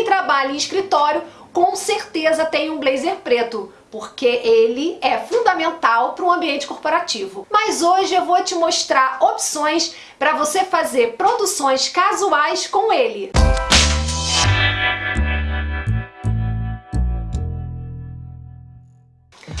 Quem trabalha em escritório com certeza tem um blazer preto, porque ele é fundamental para um ambiente corporativo. Mas hoje eu vou te mostrar opções para você fazer produções casuais com ele.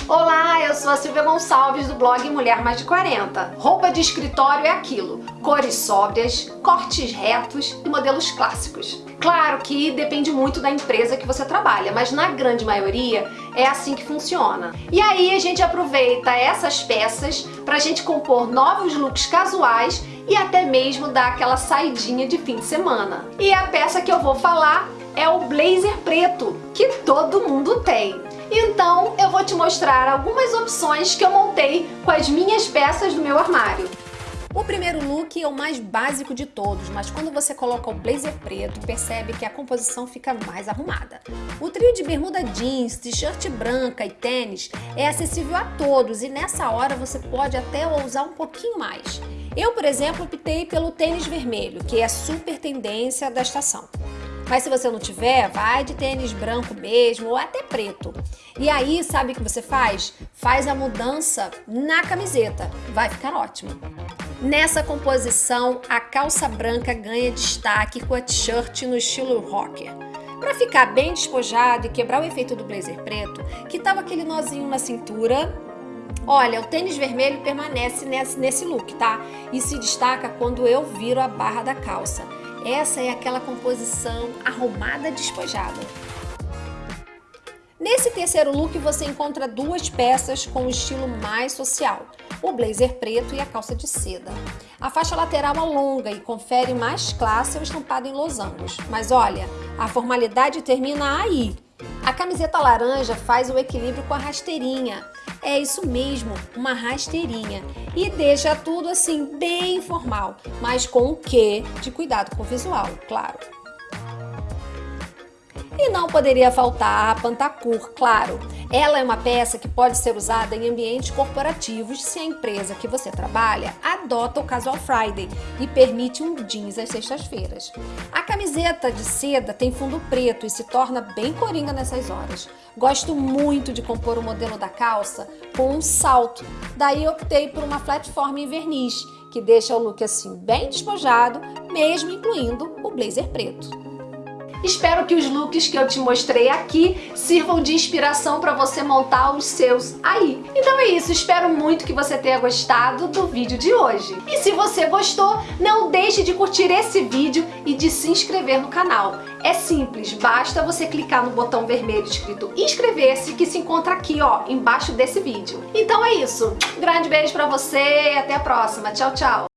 Olá, eu sou a Silvia Gonçalves do blog Mulher Mais de 40. Roupa de escritório é aquilo, cores sóbrias, cortes retos e modelos clássicos. Claro que depende muito da empresa que você trabalha, mas na grande maioria é assim que funciona. E aí a gente aproveita essas peças para a gente compor novos looks casuais e até mesmo dar aquela saidinha de fim de semana. E a peça que eu vou falar é o blazer preto, que todo mundo tem. Então eu vou te mostrar algumas opções que eu montei com as minhas peças do meu armário. O primeiro look é o mais básico de todos, mas quando você coloca o blazer preto, percebe que a composição fica mais arrumada. O trio de bermuda jeans, t-shirt branca e tênis é acessível a todos e nessa hora você pode até ousar um pouquinho mais. Eu, por exemplo, optei pelo tênis vermelho, que é super tendência da estação. Mas se você não tiver, vai de tênis branco mesmo ou até preto. E aí, sabe o que você faz? Faz a mudança na camiseta. Vai ficar ótimo. Nessa composição, a calça branca ganha destaque com a t-shirt no estilo rocker. Para ficar bem despojado e quebrar o efeito do blazer preto, que tava aquele nozinho na cintura, Olha, o tênis vermelho permanece nesse, nesse look, tá? E se destaca quando eu viro a barra da calça. Essa é aquela composição arrumada despojada. Nesse terceiro look você encontra duas peças com um estilo mais social, o blazer preto e a calça de seda. A faixa lateral é longa e confere mais classe ao estampado em losangos, mas olha, a formalidade termina aí. A camiseta laranja faz o equilíbrio com a rasteirinha, é isso mesmo, uma rasteirinha. E deixa tudo assim bem informal, mas com o quê de cuidado com o visual, claro. E não poderia faltar a Pantacur, claro. Ela é uma peça que pode ser usada em ambientes corporativos se a empresa que você trabalha adota o Casual Friday e permite um jeans às sextas-feiras. A camiseta de seda tem fundo preto e se torna bem coringa nessas horas. Gosto muito de compor o modelo da calça com um salto, daí optei por uma platform em verniz, que deixa o look assim bem despojado, mesmo incluindo o blazer preto. Espero que os looks que eu te mostrei aqui sirvam de inspiração para você montar os seus aí. Então é isso, espero muito que você tenha gostado do vídeo de hoje. E se você gostou, não deixe de curtir esse vídeo e de se inscrever no canal. É simples, basta você clicar no botão vermelho escrito inscrever-se que se encontra aqui, ó, embaixo desse vídeo. Então é isso, grande beijo pra você e até a próxima. Tchau, tchau!